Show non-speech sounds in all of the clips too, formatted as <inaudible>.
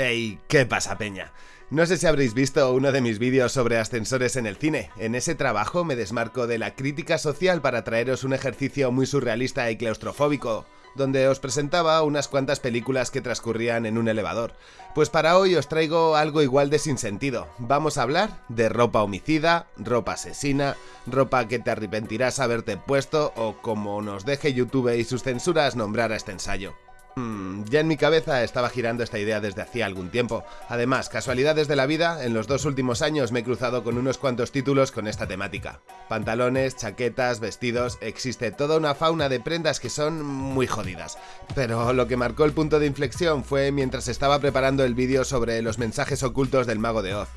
Hey, ¿qué pasa, peña? No sé si habréis visto uno de mis vídeos sobre ascensores en el cine. En ese trabajo me desmarco de la crítica social para traeros un ejercicio muy surrealista y claustrofóbico, donde os presentaba unas cuantas películas que transcurrían en un elevador. Pues para hoy os traigo algo igual de sin sentido. Vamos a hablar de ropa homicida, ropa asesina, ropa que te arrepentirás haberte puesto o como nos deje YouTube y sus censuras nombrar a este ensayo. Hmm, ya en mi cabeza estaba girando esta idea desde hacía algún tiempo. Además, casualidades de la vida, en los dos últimos años me he cruzado con unos cuantos títulos con esta temática. Pantalones, chaquetas, vestidos, existe toda una fauna de prendas que son muy jodidas. Pero lo que marcó el punto de inflexión fue mientras estaba preparando el vídeo sobre los mensajes ocultos del mago de Oz.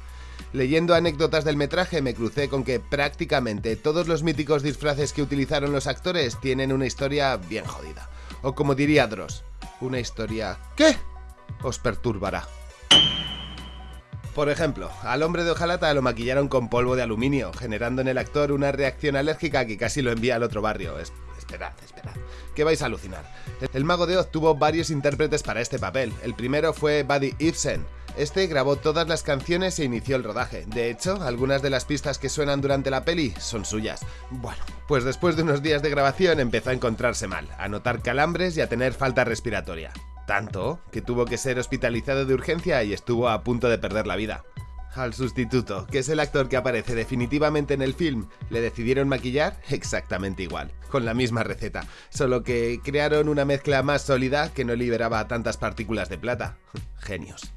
Leyendo anécdotas del metraje me crucé con que prácticamente todos los míticos disfraces que utilizaron los actores tienen una historia bien jodida. O como diría Dross, una historia ¿Qué? os perturbará. Por ejemplo, al hombre de hojalata lo maquillaron con polvo de aluminio, generando en el actor una reacción alérgica que casi lo envía al otro barrio. esperad, esperad, que vais a alucinar. El mago de Oz tuvo varios intérpretes para este papel. El primero fue Buddy Ibsen, este grabó todas las canciones e inició el rodaje. De hecho, algunas de las pistas que suenan durante la peli son suyas. Bueno, pues después de unos días de grabación empezó a encontrarse mal, a notar calambres y a tener falta respiratoria. Tanto que tuvo que ser hospitalizado de urgencia y estuvo a punto de perder la vida. Al sustituto, que es el actor que aparece definitivamente en el film, le decidieron maquillar exactamente igual, con la misma receta, solo que crearon una mezcla más sólida que no liberaba tantas partículas de plata. <laughs> Genios.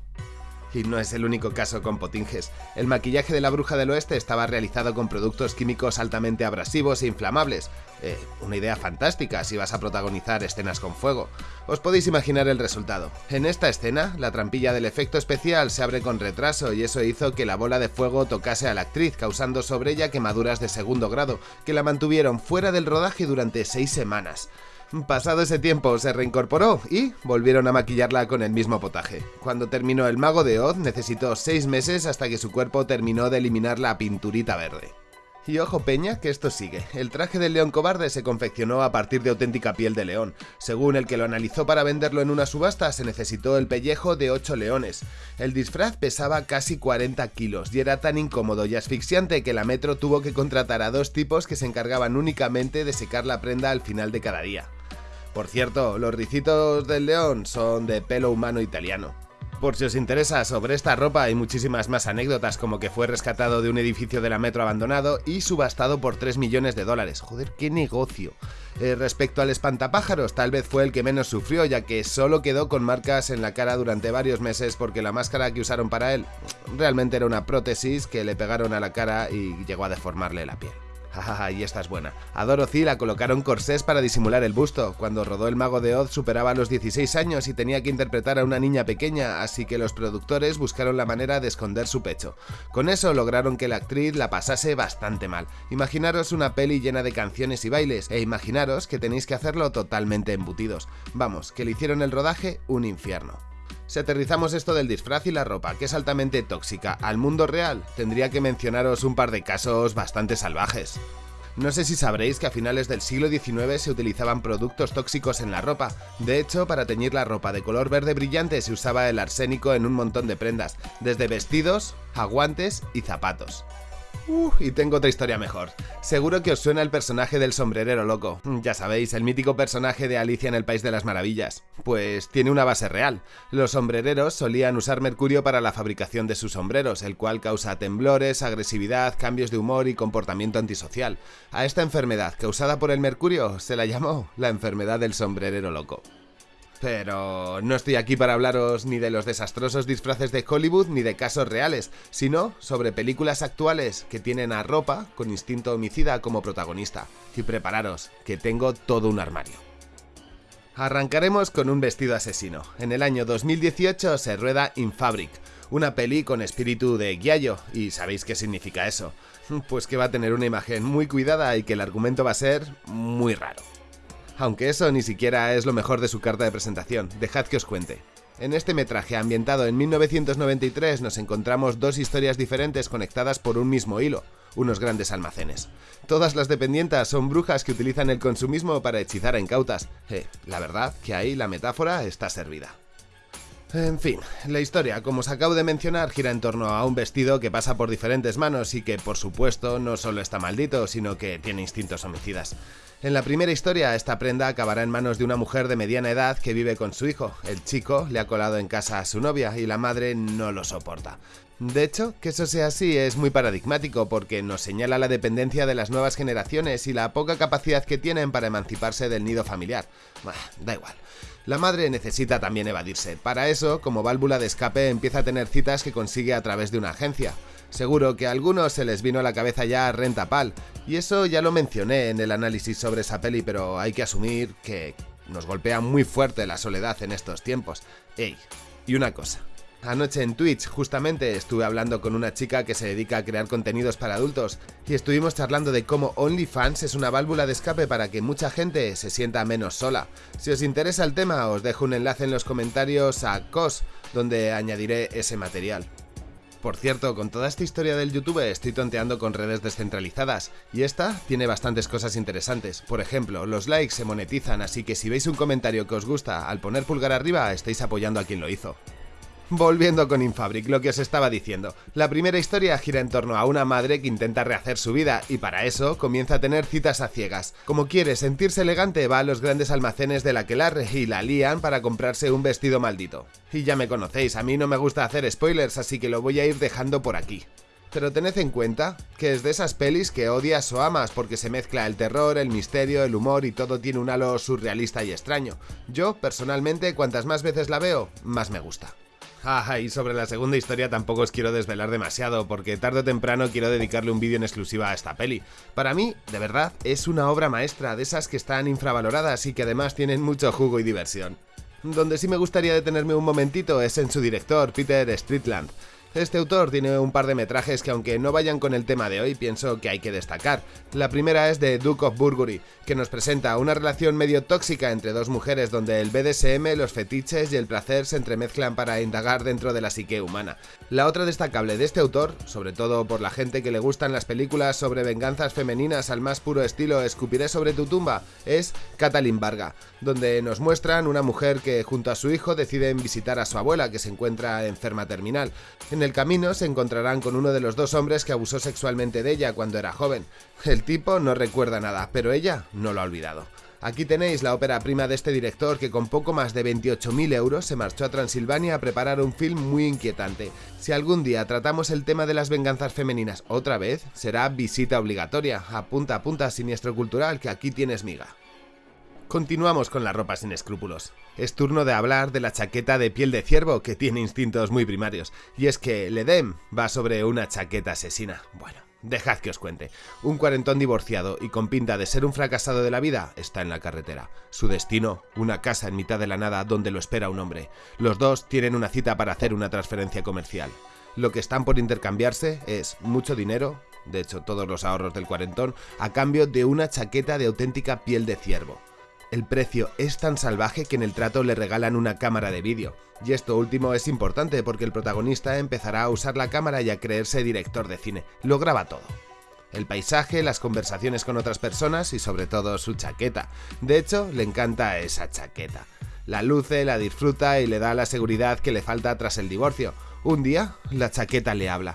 Y no es el único caso con Potinges. El maquillaje de la bruja del oeste estaba realizado con productos químicos altamente abrasivos e inflamables. Eh, una idea fantástica si vas a protagonizar escenas con fuego. Os podéis imaginar el resultado. En esta escena, la trampilla del efecto especial se abre con retraso y eso hizo que la bola de fuego tocase a la actriz, causando sobre ella quemaduras de segundo grado, que la mantuvieron fuera del rodaje durante seis semanas. Pasado ese tiempo se reincorporó y volvieron a maquillarla con el mismo potaje. Cuando terminó El Mago de Oz necesitó 6 meses hasta que su cuerpo terminó de eliminar la pinturita verde. Y ojo peña, que esto sigue. El traje del león cobarde se confeccionó a partir de auténtica piel de león. Según el que lo analizó para venderlo en una subasta, se necesitó el pellejo de 8 leones. El disfraz pesaba casi 40 kilos y era tan incómodo y asfixiante que la Metro tuvo que contratar a dos tipos que se encargaban únicamente de secar la prenda al final de cada día. Por cierto, los ricitos del león son de pelo humano italiano. Por si os interesa sobre esta ropa hay muchísimas más anécdotas como que fue rescatado de un edificio de la metro abandonado y subastado por 3 millones de dólares. Joder, qué negocio. Eh, respecto al espantapájaros, tal vez fue el que menos sufrió ya que solo quedó con marcas en la cara durante varios meses porque la máscara que usaron para él realmente era una prótesis que le pegaron a la cara y llegó a deformarle la piel. <laughs> Jajaja, y esta es buena. A Dorothy la colocaron corsés para disimular el busto. Cuando rodó El Mago de Oz superaba los 16 años y tenía que interpretar a una niña pequeña, así que los productores buscaron la manera de esconder su pecho. Con eso lograron que la actriz la pasase bastante mal. Imaginaros una peli llena de canciones y bailes, e imaginaros que tenéis que hacerlo totalmente embutidos. Vamos, que le hicieron el rodaje un infierno. Si aterrizamos esto del disfraz y la ropa, que es altamente tóxica, al mundo real, tendría que mencionaros un par de casos bastante salvajes. No sé si sabréis que a finales del siglo XIX se utilizaban productos tóxicos en la ropa. De hecho, para teñir la ropa de color verde brillante se usaba el arsénico en un montón de prendas, desde vestidos a guantes y zapatos. Uh, y tengo otra historia mejor. Seguro que os suena el personaje del sombrerero loco. Ya sabéis, el mítico personaje de Alicia en el País de las Maravillas. Pues tiene una base real. Los sombrereros solían usar mercurio para la fabricación de sus sombreros, el cual causa temblores, agresividad, cambios de humor y comportamiento antisocial. A esta enfermedad causada por el mercurio se la llamó la enfermedad del sombrerero loco. Pero no estoy aquí para hablaros ni de los desastrosos disfraces de Hollywood ni de casos reales, sino sobre películas actuales que tienen a ropa con instinto homicida como protagonista. Y prepararos, que tengo todo un armario. Arrancaremos con un vestido asesino. En el año 2018 se rueda In Fabric, una peli con espíritu de guiallo, y ¿sabéis qué significa eso? Pues que va a tener una imagen muy cuidada y que el argumento va a ser muy raro. Aunque eso ni siquiera es lo mejor de su carta de presentación, dejad que os cuente. En este metraje ambientado en 1993 nos encontramos dos historias diferentes conectadas por un mismo hilo, unos grandes almacenes. Todas las dependientas son brujas que utilizan el consumismo para hechizar a incautas. Eh, la verdad que ahí la metáfora está servida. En fin, la historia, como os acabo de mencionar, gira en torno a un vestido que pasa por diferentes manos y que, por supuesto, no solo está maldito, sino que tiene instintos homicidas. En la primera historia, esta prenda acabará en manos de una mujer de mediana edad que vive con su hijo. El chico le ha colado en casa a su novia y la madre no lo soporta. De hecho, que eso sea así es muy paradigmático porque nos señala la dependencia de las nuevas generaciones y la poca capacidad que tienen para emanciparse del nido familiar. da igual. La madre necesita también evadirse. Para eso, como válvula de escape, empieza a tener citas que consigue a través de una agencia. Seguro que a algunos se les vino a la cabeza ya Renta Pal, y eso ya lo mencioné en el análisis sobre esa peli, pero hay que asumir que nos golpea muy fuerte la soledad en estos tiempos. Ey, y una cosa. Anoche en Twitch justamente estuve hablando con una chica que se dedica a crear contenidos para adultos y estuvimos charlando de cómo OnlyFans es una válvula de escape para que mucha gente se sienta menos sola. Si os interesa el tema os dejo un enlace en los comentarios a COS donde añadiré ese material. Por cierto, con toda esta historia del YouTube estoy tonteando con redes descentralizadas, y esta tiene bastantes cosas interesantes. Por ejemplo, los likes se monetizan, así que si veis un comentario que os gusta, al poner pulgar arriba estáis apoyando a quien lo hizo. Volviendo con Infabric, lo que os estaba diciendo. La primera historia gira en torno a una madre que intenta rehacer su vida y para eso comienza a tener citas a ciegas. Como quiere sentirse elegante va a los grandes almacenes de la Quelarre y la lían para comprarse un vestido maldito. Y ya me conocéis, a mí no me gusta hacer spoilers así que lo voy a ir dejando por aquí. Pero tened en cuenta que es de esas pelis que odias o amas porque se mezcla el terror, el misterio, el humor y todo tiene un halo surrealista y extraño. Yo, personalmente, cuantas más veces la veo, más me gusta. Ah, y sobre la segunda historia tampoco os quiero desvelar demasiado, porque tarde o temprano quiero dedicarle un vídeo en exclusiva a esta peli. Para mí, de verdad, es una obra maestra, de esas que están infravaloradas y que además tienen mucho jugo y diversión. Donde sí me gustaría detenerme un momentito es en su director, Peter Streetland. Este autor tiene un par de metrajes que aunque no vayan con el tema de hoy, pienso que hay que destacar. La primera es de Duke of Burgundy, que nos presenta una relación medio tóxica entre dos mujeres donde el BDSM, los fetiches y el placer se entremezclan para indagar dentro de la psique humana. La otra destacable de este autor, sobre todo por la gente que le gustan las películas sobre venganzas femeninas al más puro estilo Escupiré sobre tu tumba, es Catalin Varga, donde nos muestran una mujer que junto a su hijo deciden visitar a su abuela que se encuentra enferma terminal el camino se encontrarán con uno de los dos hombres que abusó sexualmente de ella cuando era joven. El tipo no recuerda nada, pero ella no lo ha olvidado. Aquí tenéis la ópera prima de este director que con poco más de 28.000 euros se marchó a Transilvania a preparar un film muy inquietante. Si algún día tratamos el tema de las venganzas femeninas otra vez, será visita obligatoria. Apunta, apunta, siniestro cultural, que aquí tienes miga. Continuamos con la ropa sin escrúpulos. Es turno de hablar de la chaqueta de piel de ciervo que tiene instintos muy primarios. Y es que Ledem va sobre una chaqueta asesina. Bueno, dejad que os cuente. Un cuarentón divorciado y con pinta de ser un fracasado de la vida está en la carretera. Su destino, una casa en mitad de la nada donde lo espera un hombre. Los dos tienen una cita para hacer una transferencia comercial. Lo que están por intercambiarse es mucho dinero, de hecho todos los ahorros del cuarentón, a cambio de una chaqueta de auténtica piel de ciervo. El precio es tan salvaje que en el trato le regalan una cámara de vídeo. Y esto último es importante porque el protagonista empezará a usar la cámara y a creerse director de cine. Lo graba todo. El paisaje, las conversaciones con otras personas y sobre todo su chaqueta. De hecho, le encanta esa chaqueta. La luce, la disfruta y le da la seguridad que le falta tras el divorcio. Un día, la chaqueta le habla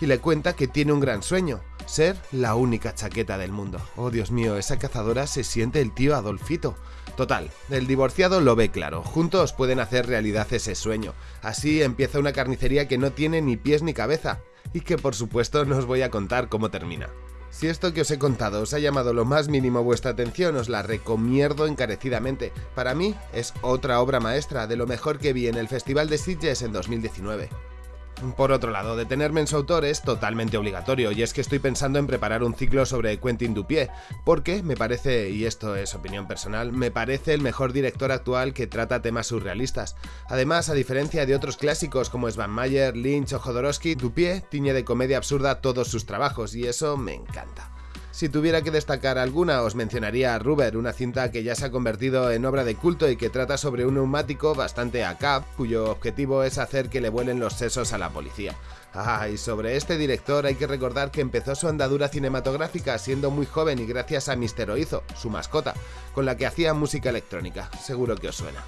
y le cuenta que tiene un gran sueño, ser la única chaqueta del mundo. Oh Dios mío, esa cazadora se siente el tío Adolfito. Total, el divorciado lo ve claro, juntos pueden hacer realidad ese sueño. Así empieza una carnicería que no tiene ni pies ni cabeza, y que por supuesto no os voy a contar cómo termina. Si esto que os he contado os ha llamado lo más mínimo vuestra atención, os la recomiendo encarecidamente. Para mí es otra obra maestra de lo mejor que vi en el Festival de Sitges en 2019. Por otro lado, detenerme en su autor es totalmente obligatorio, y es que estoy pensando en preparar un ciclo sobre Quentin Dupié, porque me parece, y esto es opinión personal, me parece el mejor director actual que trata temas surrealistas. Además, a diferencia de otros clásicos como Svan Mayer, Lynch o Jodorowsky, Dupié tiñe de comedia absurda todos sus trabajos, y eso me encanta. Si tuviera que destacar alguna, os mencionaría a Ruber, una cinta que ya se ha convertido en obra de culto y que trata sobre un neumático bastante acap, cuyo objetivo es hacer que le vuelen los sesos a la policía. Ah, y sobre este director hay que recordar que empezó su andadura cinematográfica siendo muy joven y gracias a Mister Oizo, su mascota, con la que hacía música electrónica, seguro que os suena.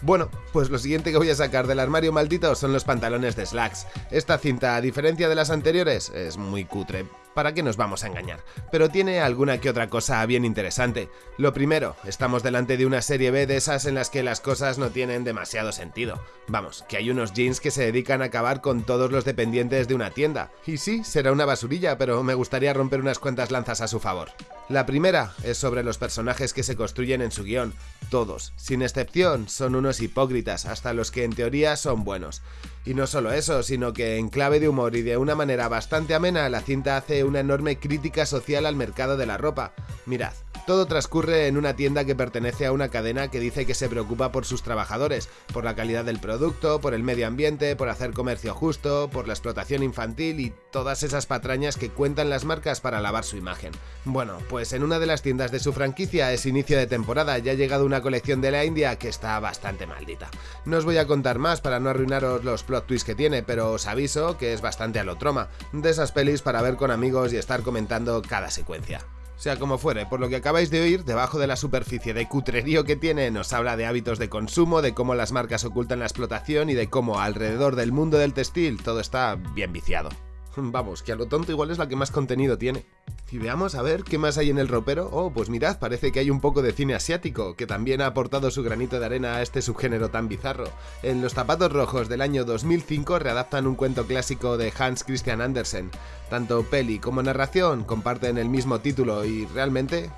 Bueno, pues lo siguiente que voy a sacar del armario maldito son los pantalones de slacks. Esta cinta, a diferencia de las anteriores, es muy cutre, ¿Para qué nos vamos a engañar? Pero tiene alguna que otra cosa bien interesante. Lo primero, estamos delante de una serie B de esas en las que las cosas no tienen demasiado sentido. Vamos, que hay unos jeans que se dedican a acabar con todos los dependientes de una tienda. Y sí, será una basurilla, pero me gustaría romper unas cuantas lanzas a su favor. La primera es sobre los personajes que se construyen en su guion. Todos, sin excepción, son unos hipócritas, hasta los que en teoría son buenos. Y no solo eso, sino que en clave de humor y de una manera bastante amena, la cinta hace una enorme crítica social al mercado de la ropa. Mirad, todo transcurre en una tienda que pertenece a una cadena que dice que se preocupa por sus trabajadores, por la calidad del producto, por el medio ambiente, por hacer comercio justo, por la explotación infantil y todas esas patrañas que cuentan las marcas para lavar su imagen. Bueno, pues en una de las tiendas de su franquicia es inicio de temporada y ha llegado una colección de la India que está bastante maldita. No os voy a contar más para no arruinaros los plot twists que tiene, pero os aviso que es bastante alotroma, de esas pelis para ver con amigos y estar comentando cada secuencia. Sea como fuere, por lo que acabáis de oír, debajo de la superficie de cutrerío que tiene nos habla de hábitos de consumo, de cómo las marcas ocultan la explotación y de cómo alrededor del mundo del textil todo está bien viciado. <laughs> Vamos, que a lo tonto igual es la que más contenido tiene. Y veamos a ver qué más hay en el ropero. Oh, pues mirad, parece que hay un poco de cine asiático, que también ha aportado su granito de arena a este subgénero tan bizarro. En Los zapatos rojos del año 2005 readaptan un cuento clásico de Hans Christian Andersen. Tanto peli como narración comparten el mismo título y realmente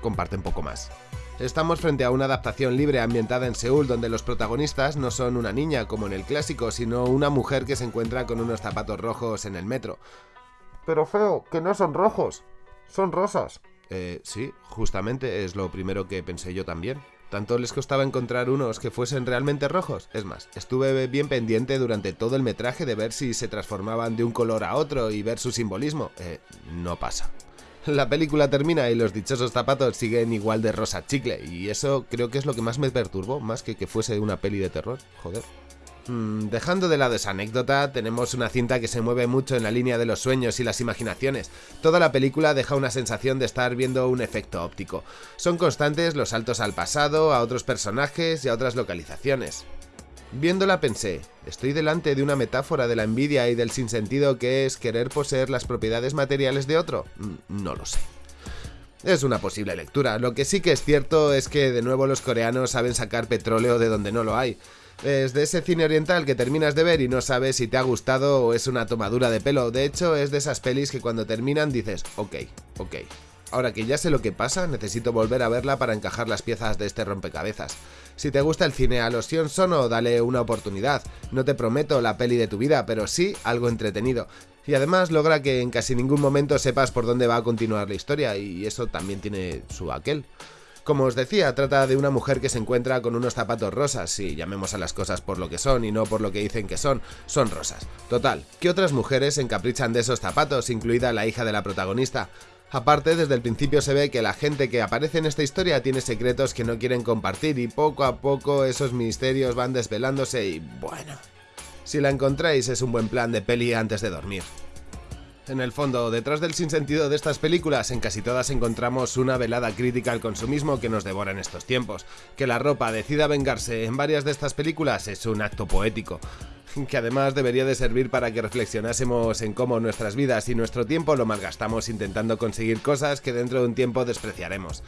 comparten poco más. Estamos frente a una adaptación libre ambientada en Seúl donde los protagonistas no son una niña como en el clásico, sino una mujer que se encuentra con unos zapatos rojos en el metro. Pero feo, que no son rojos, son rosas. Eh, sí, justamente es lo primero que pensé yo también. Tanto les costaba encontrar unos que fuesen realmente rojos. Es más, estuve bien pendiente durante todo el metraje de ver si se transformaban de un color a otro y ver su simbolismo. Eh, no pasa. La película termina y los dichosos zapatos siguen igual de rosa chicle, y eso creo que es lo que más me perturbó, más que que fuese una peli de terror, joder. Mm, dejando de lado esa anécdota, tenemos una cinta que se mueve mucho en la línea de los sueños y las imaginaciones. Toda la película deja una sensación de estar viendo un efecto óptico. Son constantes los saltos al pasado, a otros personajes y a otras localizaciones. Viéndola pensé, ¿estoy delante de una metáfora de la envidia y del sinsentido que es querer poseer las propiedades materiales de otro? Mm, no lo sé. Es una posible lectura, lo que sí que es cierto es que de nuevo los coreanos saben sacar petróleo de donde no lo hay. Es de ese cine oriental que terminas de ver y no sabes si te ha gustado o es una tomadura de pelo. De hecho, es de esas pelis que cuando terminan dices, ok, ok. Ahora que ya sé lo que pasa, necesito volver a verla para encajar las piezas de este rompecabezas. Si te gusta el cine a los Sono, dale una oportunidad. No te prometo la peli de tu vida, pero sí algo entretenido. Y además logra que en casi ningún momento sepas por dónde va a continuar la historia, y eso también tiene su aquel. Como os decía, trata de una mujer que se encuentra con unos zapatos rosas, si llamemos a las cosas por lo que son y no por lo que dicen que son, son rosas. Total, ¿qué otras mujeres se encaprichan de esos zapatos, incluida la hija de la protagonista? Aparte, desde el principio se ve que la gente que aparece en esta historia tiene secretos que no quieren compartir y poco a poco esos misterios van desvelándose y bueno... Si la encontráis es un buen plan de peli antes de dormir. En el fondo, detrás del sinsentido de estas películas, en casi todas encontramos una velada crítica al consumismo que nos devora en estos tiempos. Que la ropa decida vengarse en varias de estas películas es un acto poético que además debería de servir para que reflexionásemos en cómo nuestras vidas y nuestro tiempo lo malgastamos intentando conseguir cosas que dentro de un tiempo despreciaremos.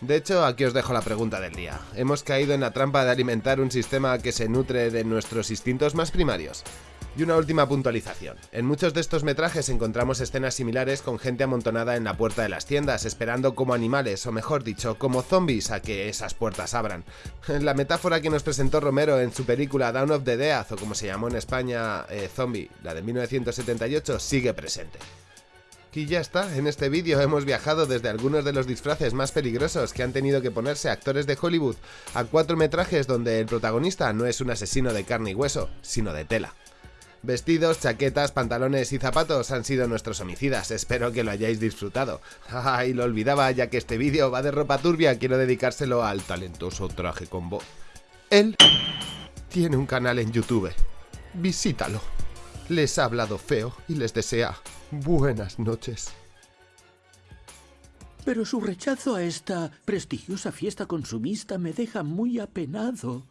De hecho, aquí os dejo la pregunta del día. ¿Hemos caído en la trampa de alimentar un sistema que se nutre de nuestros instintos más primarios? Y una última puntualización. En muchos de estos metrajes encontramos escenas similares con gente amontonada en la puerta de las tiendas, esperando como animales, o mejor dicho, como zombies a que esas puertas abran. <laughs> La metáfora que nos presentó Romero en su película Down of the Death, o como se llamó en España, eh, Zombie, la de 1978, sigue presente. Y ya está, en este vídeo hemos viajado desde algunos de los disfraces más peligrosos que han tenido que ponerse actores de Hollywood a cuatro metrajes donde el protagonista no es un asesino de carne y hueso, sino de tela. Vestidos, chaquetas, pantalones y zapatos han sido nuestros homicidas, espero que lo hayáis disfrutado. Ay, lo olvidaba, ya que este vídeo va de ropa turbia, quiero dedicárselo al talentoso traje con voz. Él tiene un canal en YouTube, visítalo. Les ha hablado feo y les desea buenas noches. pero su rechazo a esta prestigiosa fiesta consumista me deja muy apenado.